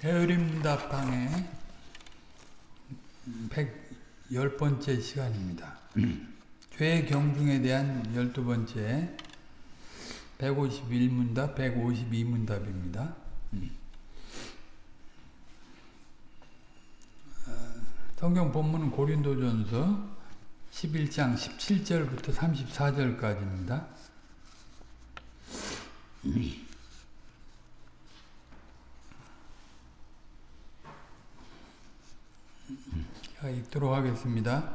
대의문답강의 110번째 시간입니다. 죄의 경중에 대한 12번째 151문답, 152문답입니다. 성경 본문은 고린도전서 11장 17절부터 34절까지입니다. 자, 읽도록 하겠습니다.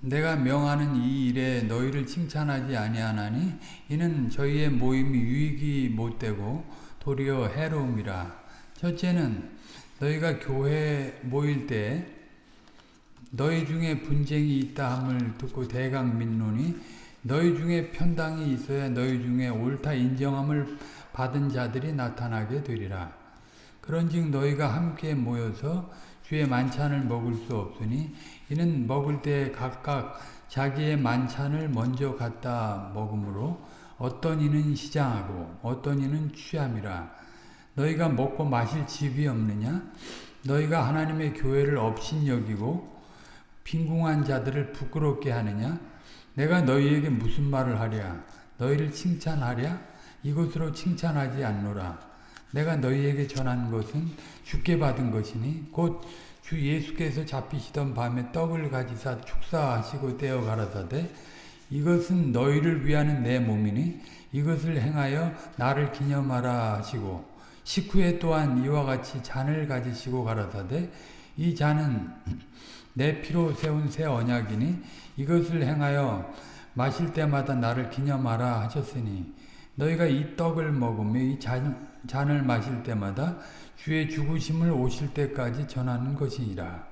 내가 명하는 이 일에 너희를 칭찬하지 아니하나니 이는 저희의 모임이 유익이 못되고 도리어 해로움이라. 첫째는 너희가 교회 모일 때 너희 중에 분쟁이 있다 함을 듣고 대강 민노니 너희 중에 편당이 있어야 너희 중에 옳다 인정함을 받은 자들이 나타나게 되리라. 그런즉 너희가 함께 모여서 주의 만찬을 먹을 수 없으니 이는 먹을 때 각각 자기의 만찬을 먼저 갖다 먹으므로 어떤 이는 시장하고 어떤 이는 취함이라. 너희가 먹고 마실 집이 없느냐? 너희가 하나님의 교회를 업신여기고 빈궁한 자들을 부끄럽게 하느냐? 내가 너희에게 무슨 말을 하랴? 너희를 칭찬하랴? 이것으로 칭찬하지 않노라. 내가 너희에게 전한 것은 죽게 받은 것이니 곧 주 예수께서 잡히시던 밤에 떡을 가지사 축사하시고 떼어 가라사대 이것은 너희를 위하는 내 몸이니 이것을 행하여 나를 기념하라 하시고 식후에 또한 이와 같이 잔을 가지시고 가라사대 이 잔은 내 피로 세운 새 언약이니 이것을 행하여 마실 때마다 나를 기념하라 하셨으니 너희가 이 떡을 먹으며 이 잔, 잔을 마실 때마다 주의 죽으심을 오실 때까지 전하는 것이니라.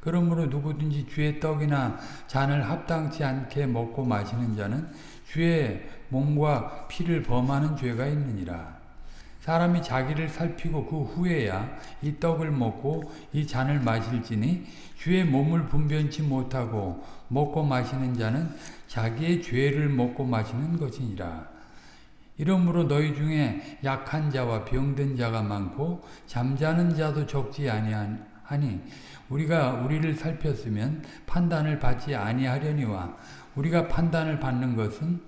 그러므로 누구든지 주의 떡이나 잔을 합당치 않게 먹고 마시는 자는 주의 몸과 피를 범하는 죄가 있느니라. 사람이 자기를 살피고 그 후에야 이 떡을 먹고 이 잔을 마실지니 주의 몸을 분변치 못하고 먹고 마시는 자는 자기의 죄를 먹고 마시는 것이니라. 이러므로 너희 중에 약한 자와 병든 자가 많고 잠자는 자도 적지 아니하니 우리가 우리를 살폈으면 판단을 받지 아니하려니와 우리가 판단을 받는 것은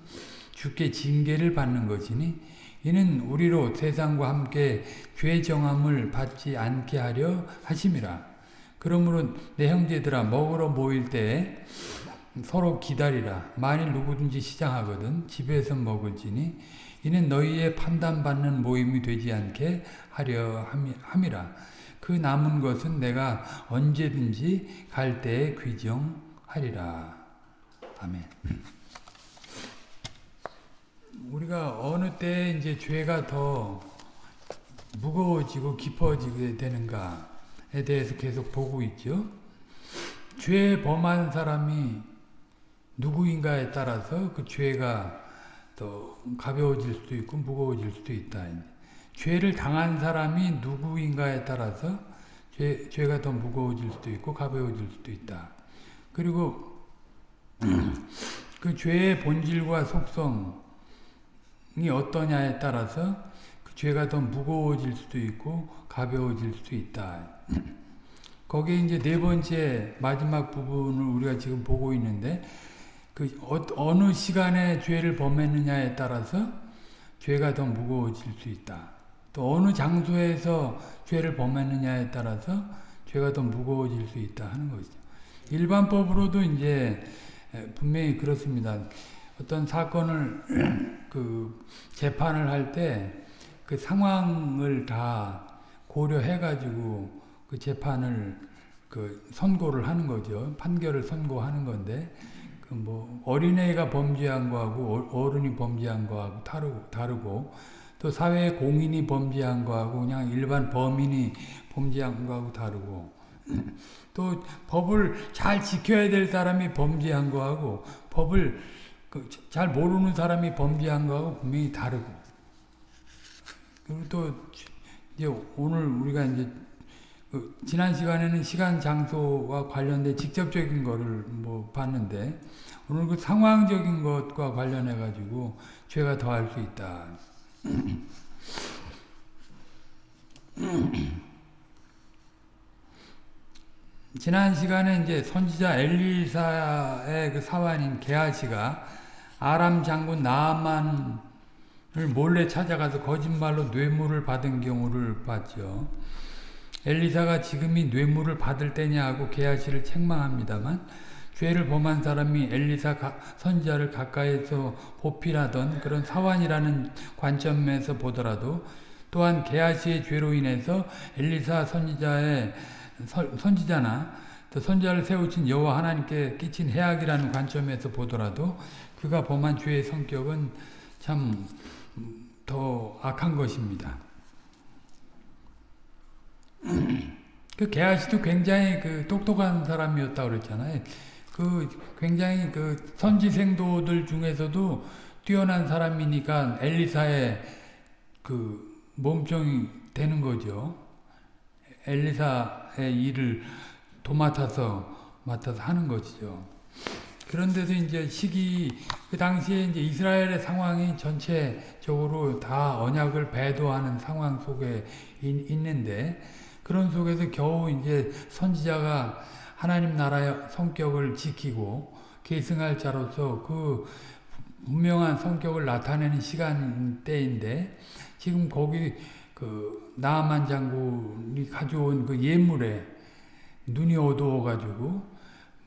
주께 징계를 받는 것이니 이는 우리로 세상과 함께 죄 정함을 받지 않게 하려 하심이라. 그러므로 내 형제들아 먹으러 모일 때에 서로 기다리라. 만일 누구든지 시장하거든 집에서 먹을지니 이는 너희의 판단받는 모임이 되지 않게 하려 함이라. 그 남은 것은 내가 언제든지 갈 때에 귀정하리라. 아멘. 우리가 어느 때 이제 죄가 더 무거워지고 깊어지게 되는가에 대해서 계속 보고 있죠. 죄 범한 사람이 누구인가에 따라서 그 죄가 또 가벼워질 수도 있고 무거워질 수도 있다. 죄를 당한 사람이 누구인가에 따라서 죄, 죄가 더 무거워질 수도 있고 가벼워질 수도 있다. 그리고 그 죄의 본질과 속성이 어떠냐에 따라서 그 죄가 더 무거워질 수도 있고 가벼워질 수도 있다. 거기에 이제 네 번째 마지막 부분을 우리가 지금 보고 있는데 그 어, 느 시간에 죄를 범했느냐에 따라서 죄가 더 무거워질 수 있다. 또 어느 장소에서 죄를 범했느냐에 따라서 죄가 더 무거워질 수 있다 하는 것이죠. 일반법으로도 이제 분명히 그렇습니다. 어떤 사건을 그 재판을 할 때 그 상황을 다 고려해 가지고 그 재판을 그 선고를 하는 거죠. 판결을 선고하는 건데 그 뭐 어린애가 범죄한 거하고 어른이 범죄한 거하고 다르고, 다르고 또 사회 공인이 범죄한 거하고 그냥 일반 범인이 범죄한 거하고 다르고. 또 법을 잘 지켜야 될 사람이 범죄한 거하고 법을 그잘 모르는 사람이 범죄한 거하고 분명히 다르고. 그리고 또 이제 오늘 우리가 이제 그 지난 시간에는 시간 장소와 관련된 직접적인 거를 뭐 봤는데 오늘 그 상황적인 것과 관련해 가지고 죄가 더할 수 있다. 지난 시간에 이제 선지자 엘리사의 그 사환인 게하시가 아람 장군 나아만을 몰래 찾아가서 거짓말로 뇌물을 받은 경우를 봤죠. 엘리사가 지금이 뇌물을 받을 때냐고 게하시를 책망합니다만 죄를 범한 사람이 엘리사 선지자를 가까이서 보필하던 그런 사환이라는 관점에서 보더라도 또한 게하시의 죄로 인해서 엘리사 선지자의 선지자나 또 선지자를 세우신 여호와 하나님께 끼친 해악이라는 관점에서 보더라도 그가 범한 죄의 성격은 참 더 악한 것입니다. 그 게하시도 굉장히 그 똑똑한 사람이었다 그랬잖아요. 그 굉장히 그 선지생도들 중에서도 뛰어난 사람이니까 엘리사의 그 몸종이 되는 거죠. 엘리사의 일을 도맡아서 맡아서 하는 것이죠. 그런데도 이제 시기 그 당시에 이제 이스라엘의 상황이 전체적으로 다 언약을 배도하는 상황 속에 있 는데 그런 속에서 겨우 이제 선지자가 하나님 나라의 성격을 지키고 계승할 자로서 그 분명한 성격을 나타내는 시간 때인데 지금 거기 그 나아만 장군이 가져온 그 예물에 눈이 어두워 가지고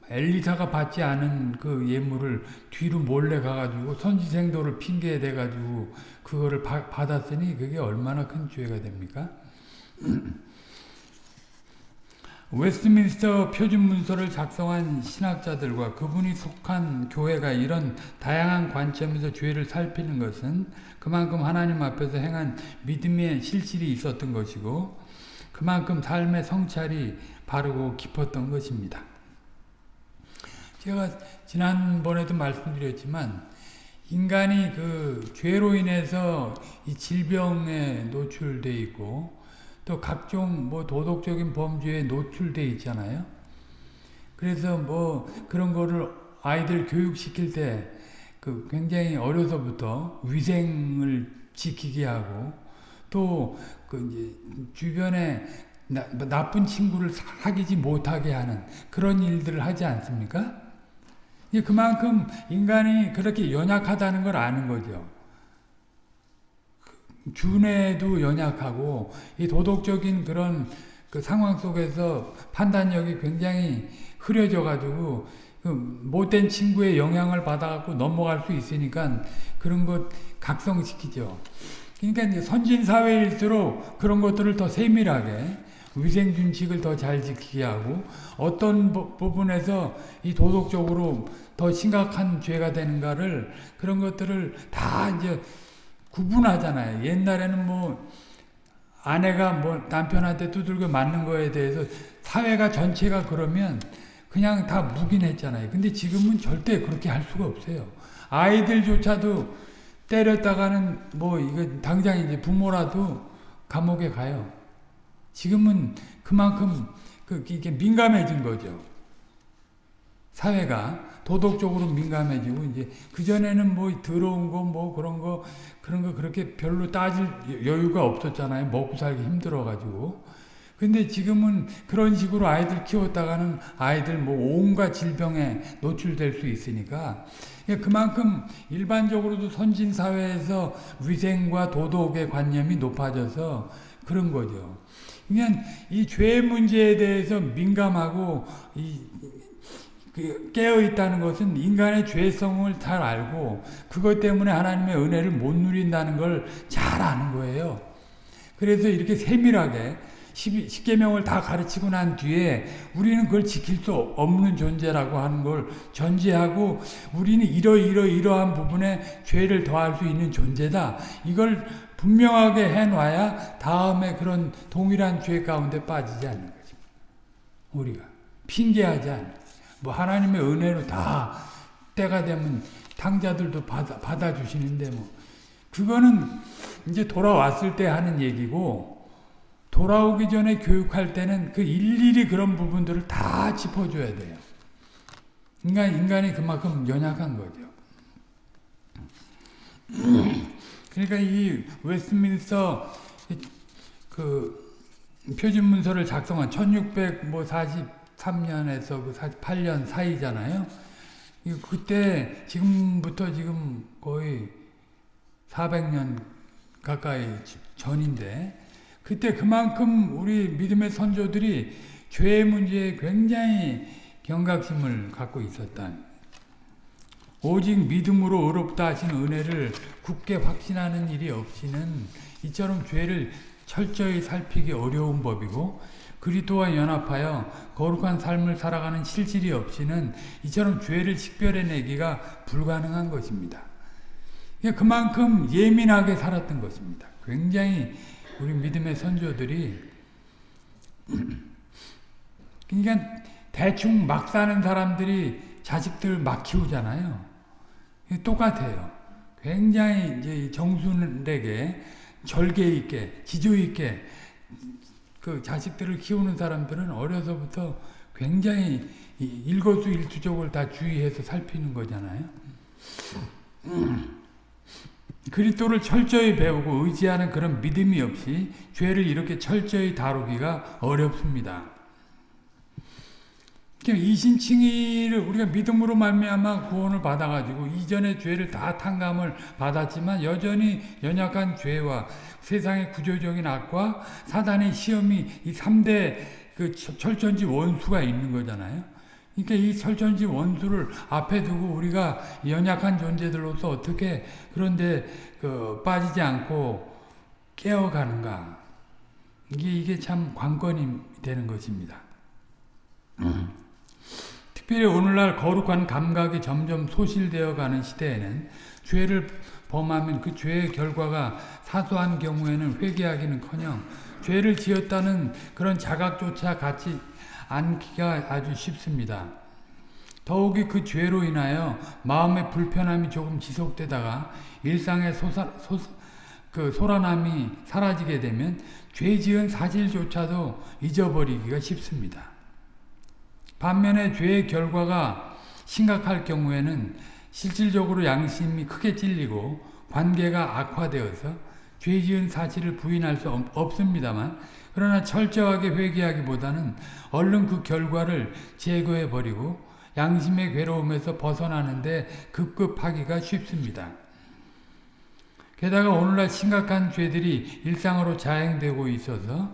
엘리사가 받지 않은 그 예물을 뒤로 몰래 가가지고 선지생도를 핑계에 대가지고 그거를 바, 받았으니 그게 얼마나 큰 죄가 됩니까? 웨스트민스터 표준 문서를 작성한 신학자들과 그분이 속한 교회가 이런 다양한 관점에서 죄를 살피는 것은 그만큼 하나님 앞에서 행한 믿음의 실질이 있었던 것이고 그만큼 삶의 성찰이 바르고 깊었던 것입니다. 제가 지난번에도 말씀드렸지만 인간이 그 죄로 인해서 이 질병에 노출돼 있고 또 각종 뭐 도덕적인 범죄에 노출돼 있잖아요. 그래서 뭐 그런 거를 아이들 교육시킬 때 그 굉장히 어려서부터 위생을 지키게 하고 또 그 이제 주변에 나, 나쁜 친구를 사귀지 못하게 하는 그런 일들을 하지 않습니까? 그만큼 인간이 그렇게 연약하다는 걸 아는 거죠. 준에도 연약하고 이 도덕적인 그런 그 상황 속에서 판단력이 굉장히 흐려져 가지고 그 못된 친구의 영향을 받아갖고 넘어갈 수 있으니까 그런 것 각성시키죠. 그러니까 선진 사회일수록 그런 것들을 더 세밀하게 위생 준칙을 더 잘 지키게 하고 어떤 부분에서 이 도덕적으로 더 심각한 죄가 되는가를 그런 것들을 다 이제 구분하잖아요. 옛날에는 뭐 아내가 뭐 남편한테 두들겨 맞는 거에 대해서 사회가 전체가 그러면 그냥 다 묵인했잖아요. 근데 지금은 절대 그렇게 할 수가 없어요. 아이들조차도 때렸다가는 뭐 이거 당장 이제 부모라도 감옥에 가요. 지금은 그만큼 그 이게 민감해진 거죠. 사회가 도덕적으로 민감해지고 이제 그 전에는 뭐 더러운 거 뭐 그런 거 그런 거 그렇게 별로 따질 여유가 없었잖아요. 먹고 살기 힘들어 가지고. 근데 지금은 그런 식으로 아이들 키웠다가는 아이들 뭐 온갖 질병에 노출될 수 있으니까 그만큼 일반적으로도 선진 사회에서 위생과 도덕의 관념이 높아져서 그런 거죠. 그러니까 이죄 문제에 대해서 민감하고 이그 깨어 있다는 것은 인간의 죄성을 잘 알고 그것 때문에 하나님의 은혜를 못 누린다는 걸 잘 아는 거예요. 그래서 이렇게 세밀하게 십계명을 다 가르치고 난 뒤에 우리는 그걸 지킬 수 없는 존재라고 하는 걸 전제하고 우리는 이러이러 이러한 부분에 죄를 더할 수 있는 존재다. 이걸 분명하게 해놔야 다음에 그런 동일한 죄 가운데 빠지지 않는 거죠. 우리가 핑계하지 않는 뭐 하나님의 은혜로 다 때가 되면 탕자들도 받아, 받아주시는데 뭐 그거는 이제 돌아왔을 때 하는 얘기고 돌아오기 전에 교육할 때는 그 일일이 그런 부분들을 다 짚어줘야 돼요. 인간, 인간이 그만큼 연약한 거죠. 그러니까 이 웨스트민스터 그 표준 문서를 작성한 1640 43년에서 그 48년 사이잖아요. 그때 지금부터 지금 거의 400년 가까이 전인데 그때 그만큼 우리 믿음의 선조들이 죄의 문제에 굉장히 경각심을 갖고 있었다. 오직 믿음으로 의롭다 하신 은혜를 굳게 확신하는 일이 없이는 이처럼 죄를 철저히 살피기 어려운 법이고 그리스도와 연합하여 거룩한 삶을 살아가는 실질이 없이는 이처럼 죄를 식별해내기가 불가능한 것입니다. 그만큼 예민하게 살았던 것입니다. 굉장히 우리 믿음의 선조들이 그러니까 대충 막 사는 사람들이 자식들 막 키우잖아요. 똑같아요. 굉장히 이제 정순에게 절개 있게 지조 있게 그 자식들을 키우는 사람들은 어려서부터 굉장히 일거수일투족을 다 주의해서 살피는 거잖아요. 그리스도를 철저히 배우고 의지하는 그런 믿음이 없이 죄를 이렇게 철저히 다루기가 어렵습니다. 이신칭의를 우리가 믿음으로 말미암아 구원을 받아가지고 이전의 죄를 다 탕감을 받았지만 여전히 연약한 죄와 세상의 구조적인 악과 사단의 시험이 이 3대 그 철천지 원수가 있는 거잖아요. 그러니까 이 철천지 원수를 앞에 두고 우리가 연약한 존재들로서 어떻게 그런데 그 빠지지 않고 깨어가는가. 이게, 이게 참 관건이 되는 것입니다. 음. 특별히 오늘날 거룩한 감각이 점점 소실되어 가는 시대에는 죄를 범하면 그 죄의 결과가 사소한 경우에는 회개하기는커녕 죄를 지었다는 그런 자각조차 갖지 않기가 아주 쉽습니다. 더욱이 그 죄로 인하여 마음의 불편함이 조금 지속되다가 일상의 소사, 소, 그 소란함이 사라지게 되면 죄 지은 사실조차도 잊어버리기가 쉽습니다. 반면에 죄의 결과가 심각할 경우에는 실질적으로 양심이 크게 찔리고 관계가 악화되어서 죄 지은 사실을 부인할 수 없습니다만 그러나 철저하게 회개하기보다는 얼른 그 결과를 제거해 버리고 양심의 괴로움에서 벗어나는데 급급하기가 쉽습니다. 게다가 오늘날 심각한 죄들이 일상으로 자행되고 있어서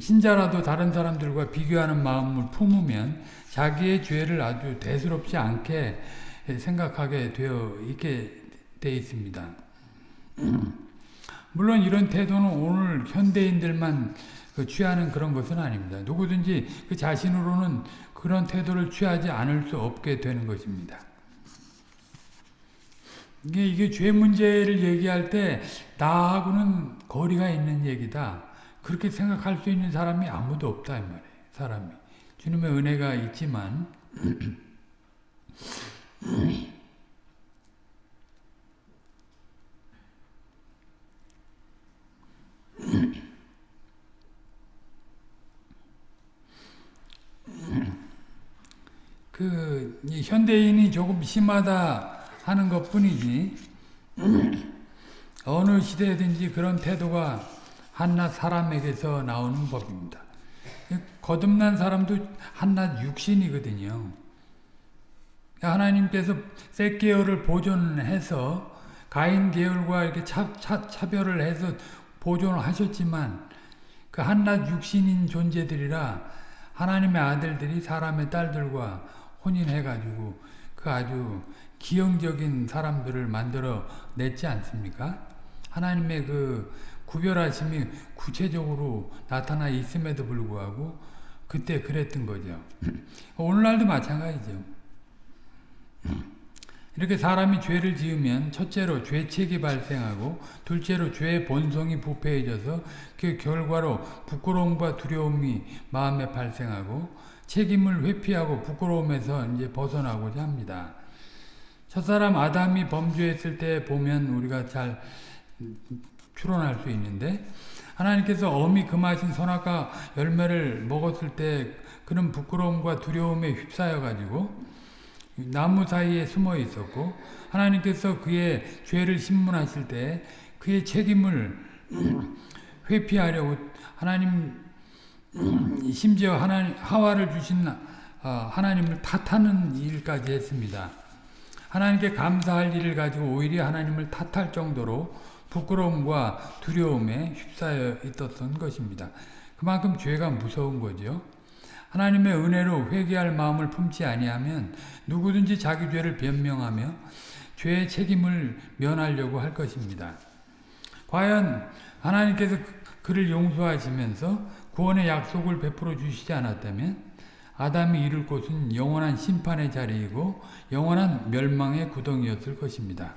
신자라도 다른 사람들과 비교하는 마음을 품으면 자기의 죄를 아주 대수롭지 않게 생각하게 되어 있게 돼 있습니다. 물론 이런 태도는 오늘 현대인들만 그 취하는 그런 것은 아닙니다. 누구든지 그 자신으로는 그런 태도를 취하지 않을 수 없게 되는 것입니다. 이게, 이게 죄 문제를 얘기할 때 나하고는 거리가 있는 얘기다. 그렇게 생각할 수 있는 사람이 아무도 없다 이 말이에요. 사람이 주님의 은혜가 있지만 그 현대인이 조금 심하다 하는 것뿐이지 어느 시대든지 그런 태도가 한낱 사람에게서 나오는 법입니다. 거듭난 사람도 한낱 육신이거든요. 하나님께서 셋 계열을 보존해서 가인 계열과 이렇게 차, 차, 차별을 해서 보존을 하셨지만 그 한낱 육신인 존재들이라 하나님의 아들들이 사람의 딸들과 혼인해가지고 그 아주 기형적인 사람들을 만들어 냈지 않습니까? 하나님의 그 구별하심이 구체적으로 나타나 있음에도 불구하고 그때 그랬던 거죠. 오늘날도 마찬가지죠. 이렇게 사람이 죄를 지으면 첫째로 죄책이 발생하고 둘째로 죄의 본성이 부패해져서 그 결과로 부끄러움과 두려움이 마음에 발생하고 책임을 회피하고 부끄러움에서 이제 벗어나고자 합니다. 첫사람 아담이 범죄했을 때 보면 우리가 잘 추론할 수 있는데 하나님께서 어미 금하신 선악과 열매를 먹었을 때 그런 부끄러움과 두려움에 휩싸여 가지고 나무 사이에 숨어 있었고 하나님께서 그의 죄를 신문하실 때 그의 책임을 회피하려고 하나님 심지어 하나님 하와를 주신 어, 하나님을 탓하는 일까지 했습니다. 하나님께 감사할 일을 가지고 오히려 하나님을 탓할 정도로 부끄러움과 두려움에 휩싸여 있었던 것입니다. 그만큼 죄가 무서운 거죠. 하나님의 은혜로 회개할 마음을 품지 아니하면 누구든지 자기 죄를 변명하며 죄의 책임을 면하려고 할 것입니다. 과연 하나님께서 그를 용서하시면서 구원의 약속을 베풀어 주시지 않았다면 아담이 이룰 곳은 영원한 심판의 자리이고 영원한 멸망의 구덩이였을 것입니다.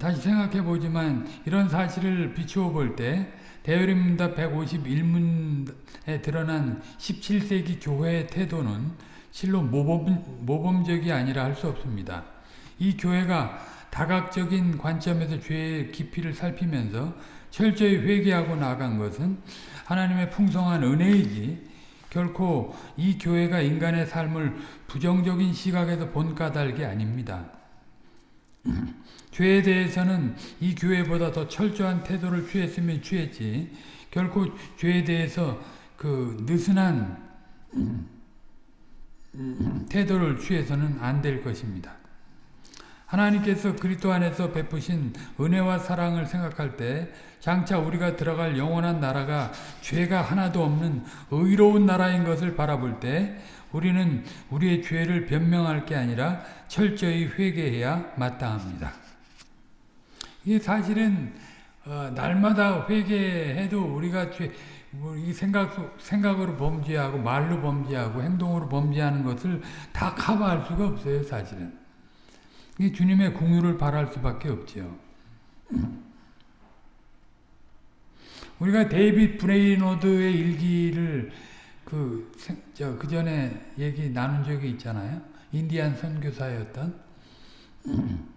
다시 생각해 보지만 이런 사실을 비추어 볼 때 대열입니다 151문에 드러난 17세기 교회의 태도는 실로 모범, 모범적이 아니라 할 수 없습니다. 이 교회가 다각적인 관점에서 죄의 깊이를 살피면서 철저히 회개하고 나간 것은 하나님의 풍성한 은혜이지 결코 이 교회가 인간의 삶을 부정적인 시각에서 본 까닭이 아닙니다. 죄에 대해서는 이 교회보다 더 철저한 태도를 취했으면 취했지 결코 죄에 대해서 그 느슨한 태도를 취해서는 안 될 것입니다. 하나님께서 그리스도 안에서 베푸신 은혜와 사랑을 생각할 때 장차 우리가 들어갈 영원한 나라가 죄가 하나도 없는 의로운 나라인 것을 바라볼 때 우리는 우리의 죄를 변명할 게 아니라 철저히 회개해야 마땅합니다. 이게 사실은 어, 날마다 회개해도 우리가 죄, 이 생각 생각으로 범죄하고 말로 범죄하고 행동으로 범죄하는 것을 다 커버할 수가 없어요, 사실은. 이 주님의 긍휼을 바랄 수밖에 없죠. 우리가 데이빗 브레이너드의 일기를 그, 저, 그 전에 얘기 나눈 적이 있잖아요. 인디안 선교사였던.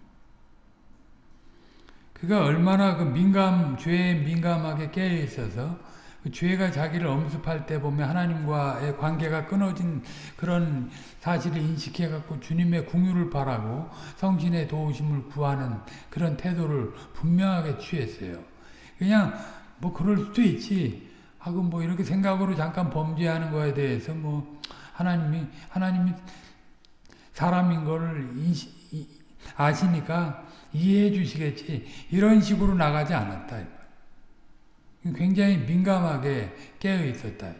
그가 얼마나 그 민감, 죄에 민감하게 깨어 있어서 그 죄가 자기를 엄습할 때 보면 하나님과의 관계가 끊어진 그런 사실을 인식해갖고 주님의 궁유를 바라고 성신의 도우심을 구하는 그런 태도를 분명하게 취했어요. 그냥 뭐 그럴 수도 있지 하고 뭐 이렇게 생각으로 잠깐 범죄하는 거에 대해서 뭐 하나님이 하나님이 사람인 거를 인식, 아시니까 이해해 주시겠지 이런 식으로 나가지 않았다. 굉장히 민감하게 깨어 있었다.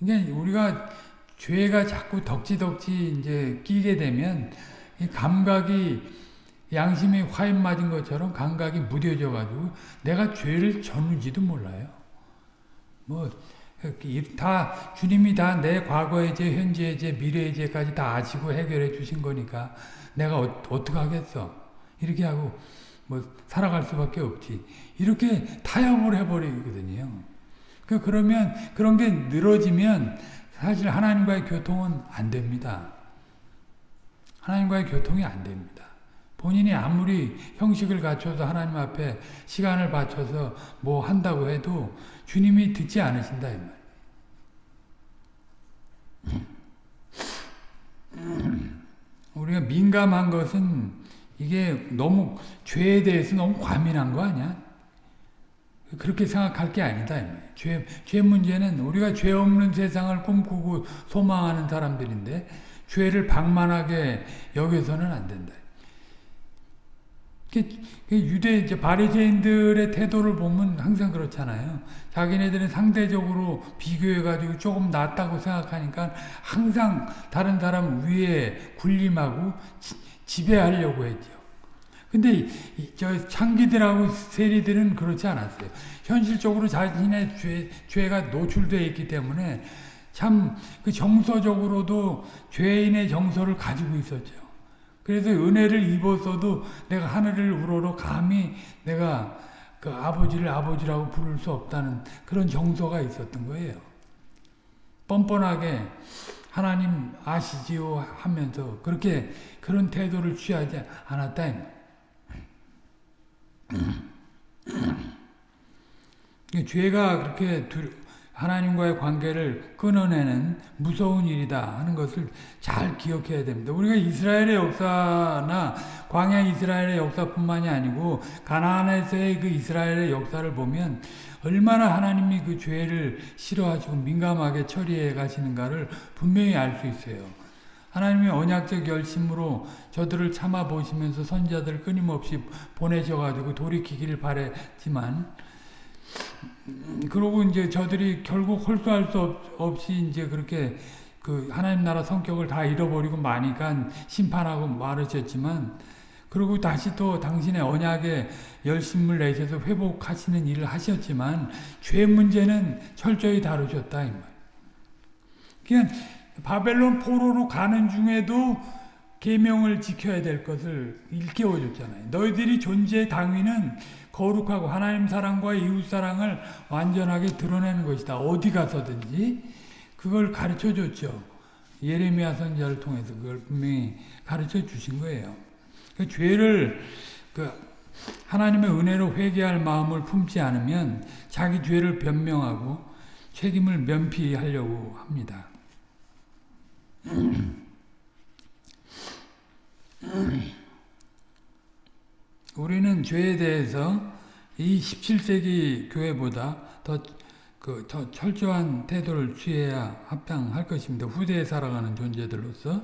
그러니까 우리가 죄가 자꾸 덕지덕지 이제 끼게 되면 이 감각이 양심이 화인 맞은 것처럼 감각이 무뎌져 가지고 내가 죄를 졌는지도 몰라요. 뭐 다 주님이 다 내 과거의 죄, 현재의 죄, 미래의 죄까지 다 아시고 해결해 주신 거니까 내가 어, 어떻게 하겠어? 이렇게 하고 뭐 살아갈 수밖에 없지. 이렇게 타협을 해버리거든요. 그 그러면 그런 게 늘어지면 사실 하나님과의 교통은 안 됩니다. 하나님과의 교통이 안 됩니다. 본인이 아무리 형식을 갖춰서 하나님 앞에 시간을 바쳐서 뭐 한다고 해도 주님이 듣지 않으신다 이 말. 우리가 민감한 것은 이게 너무 죄에 대해서 너무 과민한 거 아니야? 그렇게 생각할 게 아니다. 죄, 죄 문제는 우리가 죄 없는 세상을 꿈꾸고 소망하는 사람들인데 죄를 방만하게 여겨서는 안 된다. 유대 바리새인들의 태도를 보면 항상 그렇잖아요. 자기네들은 상대적으로 비교해 가지고 조금 낫다고 생각하니까 항상 다른 사람 위에 군림하고 지배하려고 했죠. 근데 저 창기들하고 세리들은 그렇지 않았어요. 현실적으로 자신의 죄, 죄가 노출되어 있기 때문에 참 그 정서적으로도 죄인의 정서를 가지고 있었죠. 그래서 은혜를 입었어도 내가 하늘을 우러러 감히 내가 그 아버지를 아버지라고 부를 수 없다는 그런 정서가 있었던 거예요. 뻔뻔하게 하나님 아시지요 하면서 그렇게 그런 태도를 취하지 않았다. 죄가 그렇게 하나님과의 관계를 끊어내는 무서운 일이다 하는 것을 잘 기억해야 됩니다. 우리가 이스라엘의 역사나 광야 이스라엘의 역사뿐만이 아니고 가나안에서의 그 이스라엘의 역사를 보면 얼마나 하나님이 그 죄를 싫어하시고 민감하게 처리해 가시는가를 분명히 알 수 있어요. 하나님의 언약적 열심으로 저들을 참아 보시면서 선자들 끊임없이 보내셔가지고 돌이키기를 바랬지만 그러고 이제 저들이 결국 홀수할 수 없이 이제 그렇게 그 하나님 나라 성격을 다 잃어버리고 마니까 심판하고 말으셨지만 그리고 다시 또 당신의 언약에 열심을 내셔서 회복하시는 일을 하셨지만 죄 문제는 철저히 다루셨다 이 말. 그냥 바벨론 포로로 가는 중에도 계명을 지켜야 될 것을 일깨워 줬잖아요. 너희들이 존재의 당위는 거룩하고 하나님 사랑과 이웃 사랑을 완전하게 드러내는 것이다. 어디 가서든지 그걸 가르쳐 줬죠. 예레미야 선자를 통해서 그걸 분명히 가르쳐 주신 거예요. 그 죄를 그 하나님의 은혜로 회개할 마음을 품지 않으면 자기 죄를 변명하고 책임을 면피하려고 합니다. 우리는 죄에 대해서 이 17세기 교회보다 더, 그, 더 철저한 태도를 취해야 합당할 것입니다. 후대에 살아가는 존재들로서.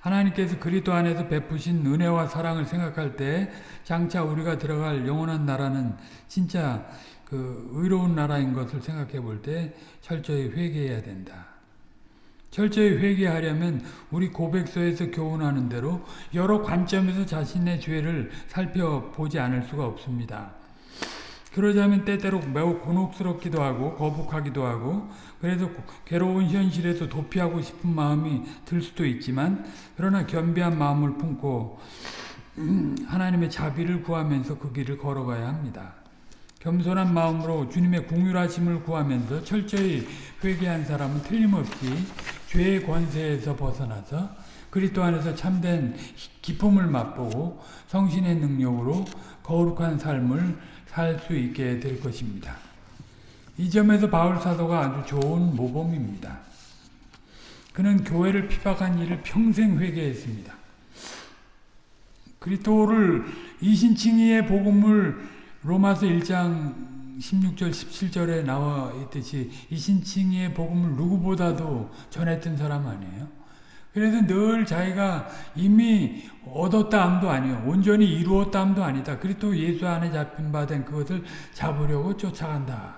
하나님께서 그리스도 안에서 베푸신 은혜와 사랑을 생각할 때 장차 우리가 들어갈 영원한 나라는 진짜 그 의로운 나라인 것을 생각해 볼 때 철저히 회개해야 된다. 철저히 회개하려면 우리 고백서에서 교훈하는 대로 여러 관점에서 자신의 죄를 살펴보지 않을 수가 없습니다. 그러자면 때때로 매우 곤혹스럽기도 하고 거북하기도 하고 그래서 괴로운 현실에서 도피하고 싶은 마음이 들 수도 있지만 그러나 겸비한 마음을 품고 음, 하나님의 자비를 구하면서 그 길을 걸어가야 합니다. 겸손한 마음으로 주님의 궁휼하심을 구하면서 철저히 회개한 사람은 틀림없이 죄의 권세에서 벗어나서 그리스도 안에서 참된 기쁨을 맛보고 성신의 능력으로 거룩한 삶을 살 수 있게 될 것입니다. 이 점에서 바울 사도가 아주 좋은 모범입니다. 그는 교회를 피박한 일을 평생 회개했습니다. 그리스도를 이신칭의의 복음을 로마서 1장 16절 17절에 나와 있듯이 이 신칭의의 복음을 누구보다도 전했던 사람 아니에요. 그래서 늘 자기가 이미 얻었다함도 아니요 온전히 이루었다함도 아니다. 그리스도 예수 안에 잡힌 바 된 그것을 잡으려고 쫓아간다.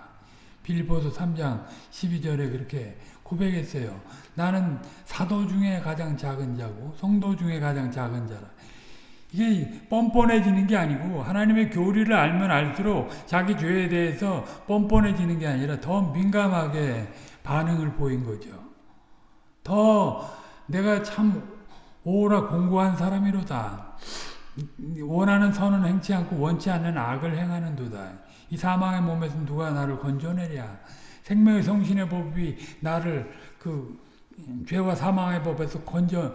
빌보서 3장 12절에 그렇게 고백했어요. 나는 사도 중에 가장 작은 자고 성도 중에 가장 작은 자라. 이게 뻔뻔해지는 게 아니고 하나님의 교리를 알면 알수록 자기 죄에 대해서 뻔뻔해지는 게 아니라 더 민감하게 반응을 보인 거죠. 더 내가 참 오라 공고한 사람이로다. 원하는 선은 행치 않고 원치 않는 악을 행하는 도다. 이 사망의 몸에서 누가 나를 건져내랴. 생명의 성신의 법이 나를 그 죄와 사망의 법에서 건져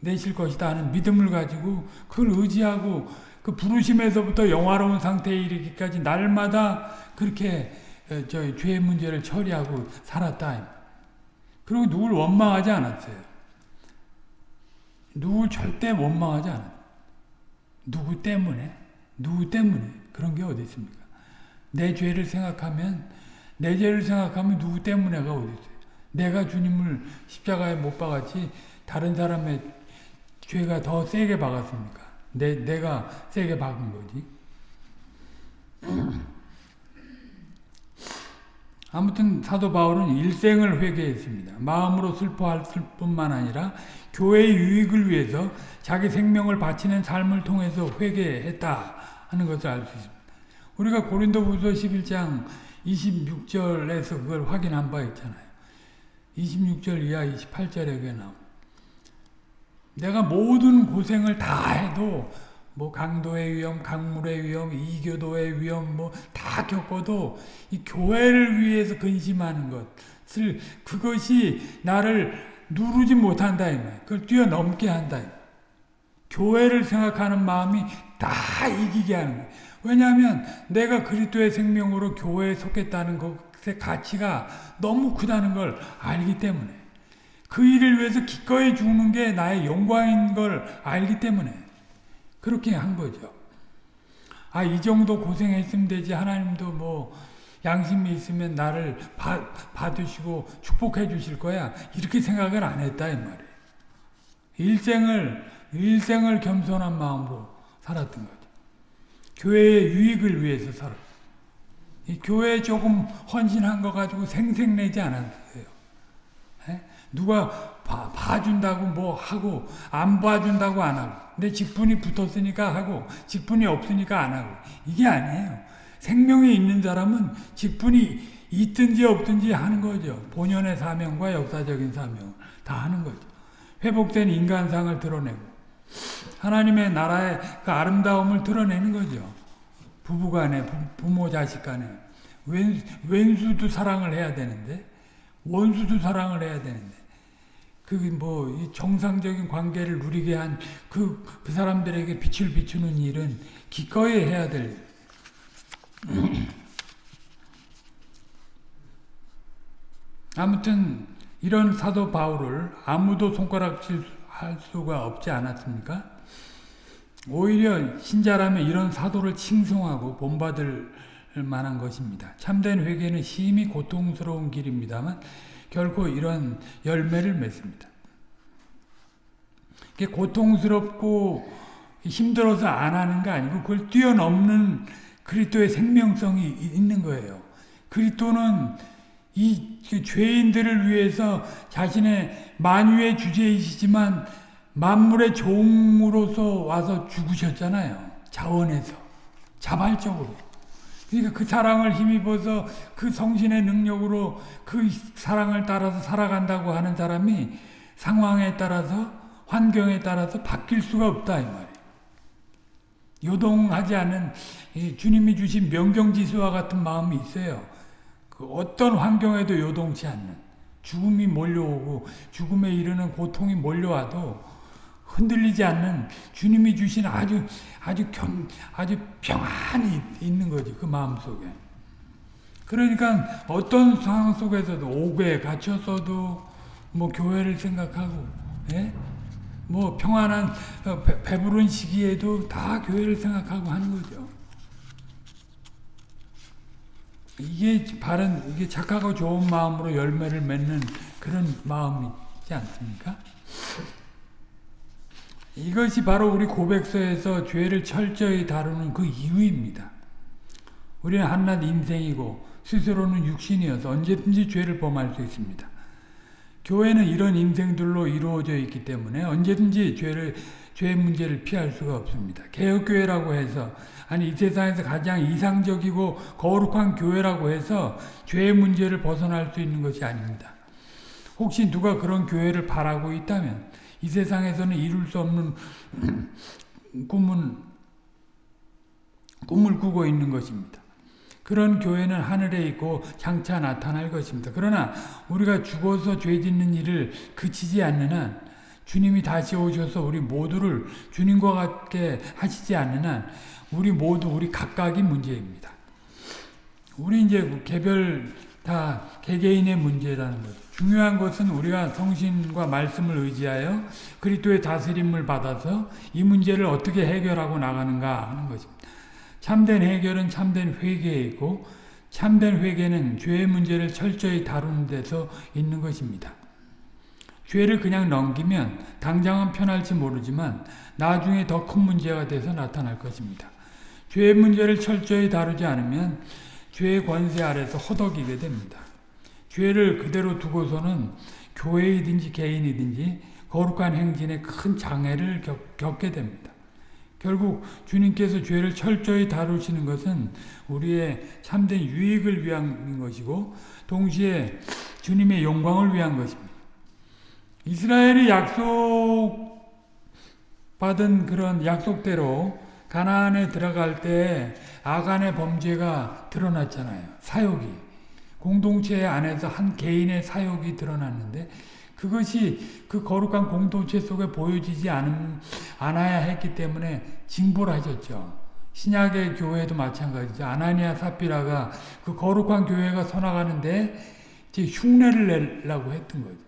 내실 것이다 하는 믿음을 가지고 그걸 의지하고 그 부르심에서부터 영화로운 상태에 이르기까지 날마다 그렇게 저 죄의 문제를 처리하고 살았다. 그리고 누굴 원망하지 않았어요. 누굴 절대 원망하지 않았어요. 누구 때문에? 누구 때문에? 그런 게 어디 있습니까? 내 죄를 생각하면 내 죄를 생각하면 누구 때문에가 어디 있어요? 내가 주님을 십자가에 못 박았지 다른 사람의 죄가 더 세게 박았습니까? 내, 내가 세게 박은 거지. 아무튼 사도 바울은 일생을 회개했습니다. 마음으로 슬퍼할 뿐만 아니라 교회의 유익을 위해서 자기 생명을 바치는 삶을 통해서 회개했다 하는 것을 알 수 있습니다. 우리가 고린도후서 11장 26절에서 그걸 확인한 바 있잖아요. 26절 이하 28절에 그게 나옵니다. 내가 모든 고생을 다 해도 뭐 강도의 위험, 강물의 위험, 이교도의 위험 뭐 다 겪어도 이 교회를 위해서 근심하는 것을 그것이 나를 누르지 못한다 이 말. 그걸 뛰어넘게 한다. 교회를 생각하는 마음이 다 이기게 하는 거예요. 왜냐하면 내가 그리스도의 생명으로 교회에 속했다는 그 가치가 너무 크다는 걸 알기 때문에 그 일을 위해서 기꺼이 죽는 게 나의 영광인 걸 알기 때문에 그렇게 한 거죠. 아, 이 정도 고생했으면 되지. 하나님도 뭐 양심이 있으면 나를 바, 받으시고 축복해 주실 거야. 이렇게 생각을 안 했다 이 말이에요. 일생을 일생을 겸손한 마음으로 살았던 거죠. 교회의 유익을 위해서 살아. 이 교회에 조금 헌신한 거 가지고 생색내지 않았어요. 에? 누가 봐, 봐준다고 뭐 하고 안 봐준다고 안 하고 내 직분이 붙었으니까 하고 직분이 없으니까 안 하고 이게 아니에요. 생명이 있는 사람은 직분이 있든지 없든지 하는 거죠. 본연의 사명과 역사적인 사명을 다 하는 거죠. 회복된 인간상을 드러내고 하나님의 나라의 그 아름다움을 드러내는 거죠. 부부간에 부모 자식 간에 왼, 왼수도 사랑을 해야 되는데 원수도 사랑을 해야 되는데 그게 뭐 정상적인 관계를 누리게 한그 그 사람들에게 빛을 비추는 일은 기꺼이 해야 될 아무튼 이런 사도 바울을 아무도 손가락질 할 수가 없지 않았습니까? 오히려 신자라면 이런 사도를 칭송하고 본받을 만한 것입니다. 참된 회개는 심히 고통스러운 길입니다만 결코 이런 열매를 맺습니다. 고통스럽고 힘들어서 안 하는 게 아니고 그걸 뛰어넘는 그리스도의 생명성이 있는 거예요. 그리스도는 이 죄인들을 위해서 자신의 만유의 주제이시지만 만물의 종으로서 와서 죽으셨잖아요. 자원에서 자발적으로. 그러니까 그 사랑을 힘입어서 그 성신의 능력으로 그 사랑을 따라서 살아간다고 하는 사람이 상황에 따라서 환경에 따라서 바뀔 수가 없다 이 말이에요. 요동하지 않은 주님이 주신 명경지수와 같은 마음이 있어요. 그 어떤 환경에도 요동치 않는 죽음이 몰려오고 죽음에 이르는 고통이 몰려와도 흔들리지 않는 주님이 주신 아주 아주 겸 아주 평안이 있는 거지 그 마음 속에. 그러니까 어떤 상황 속에서도 옥에 갇혔어도 뭐 교회를 생각하고, 예? 뭐 평안한 어, 배, 부른 시기에도 다 교회를 생각하고 하는 거죠. 이게 바른 이게 착하고 좋은 마음으로 열매를 맺는 그런 마음이지 않습니까? 이것이 바로 우리 고백서에서 죄를 철저히 다루는 그 이유입니다. 우리는 한낱 인생이고 스스로는 육신이어서 언제든지 죄를 범할 수 있습니다. 교회는 이런 인생들로 이루어져 있기 때문에 언제든지 죄를 죄 문제를 피할 수가 없습니다. 개혁교회라고 해서 아니 이 세상에서 가장 이상적이고 거룩한 교회라고 해서 죄의 문제를 벗어날 수 있는 것이 아닙니다. 혹시 누가 그런 교회를 바라고 있다면 이 세상에서는 이룰 수 없는 꿈은 꿈을 꾸고 있는 것입니다. 그런 교회는 하늘에 있고 장차 나타날 것입니다. 그러나 우리가 죽어서 죄 짓는 일을 그치지 않는 한 주님이 다시 오셔서 우리 모두를 주님과 같게 하시지 않는 한 우리 모두 우리 각각이 문제입니다. 우리 이제 개별 다 개개인의 문제라는 거죠. 중요한 것은 우리가 성신과 말씀을 의지하여 그리스도의 다스림을 받아서 이 문제를 어떻게 해결하고 나가는가 하는 것입니다. 참된 해결은 참된 회개에 있고 참된 회개는 죄의 문제를 철저히 다루는 데서 있는 것입니다. 죄를 그냥 넘기면 당장은 편할지 모르지만 나중에 더 큰 문제가 돼서 나타날 것입니다. 죄의 문제를 철저히 다루지 않으면 죄의 권세 아래서 허덕이게 됩니다. 죄를 그대로 두고서는 교회이든지 개인이든지 거룩한 행진에 큰 장애를 겪, 게 됩니다. 결국 주님께서 죄를 철저히 다루시는 것은 우리의 참된 유익을 위한 것이고 동시에 주님의 영광을 위한 것입니다. 이스라엘이 약속 받은 그런 약속대로 가나안에 들어갈 때 아간의 범죄가 드러났잖아요. 사욕이. 공동체 안에서 한 개인의 사욕이 드러났는데 그것이 그 거룩한 공동체 속에 보여지지 않, 않아야 했기 때문에 징벌 하셨죠. 신약의 교회도 마찬가지죠. 아나니아 사피라가 그 거룩한 교회가 서나가는데 흉내를 내려고 했던 거죠.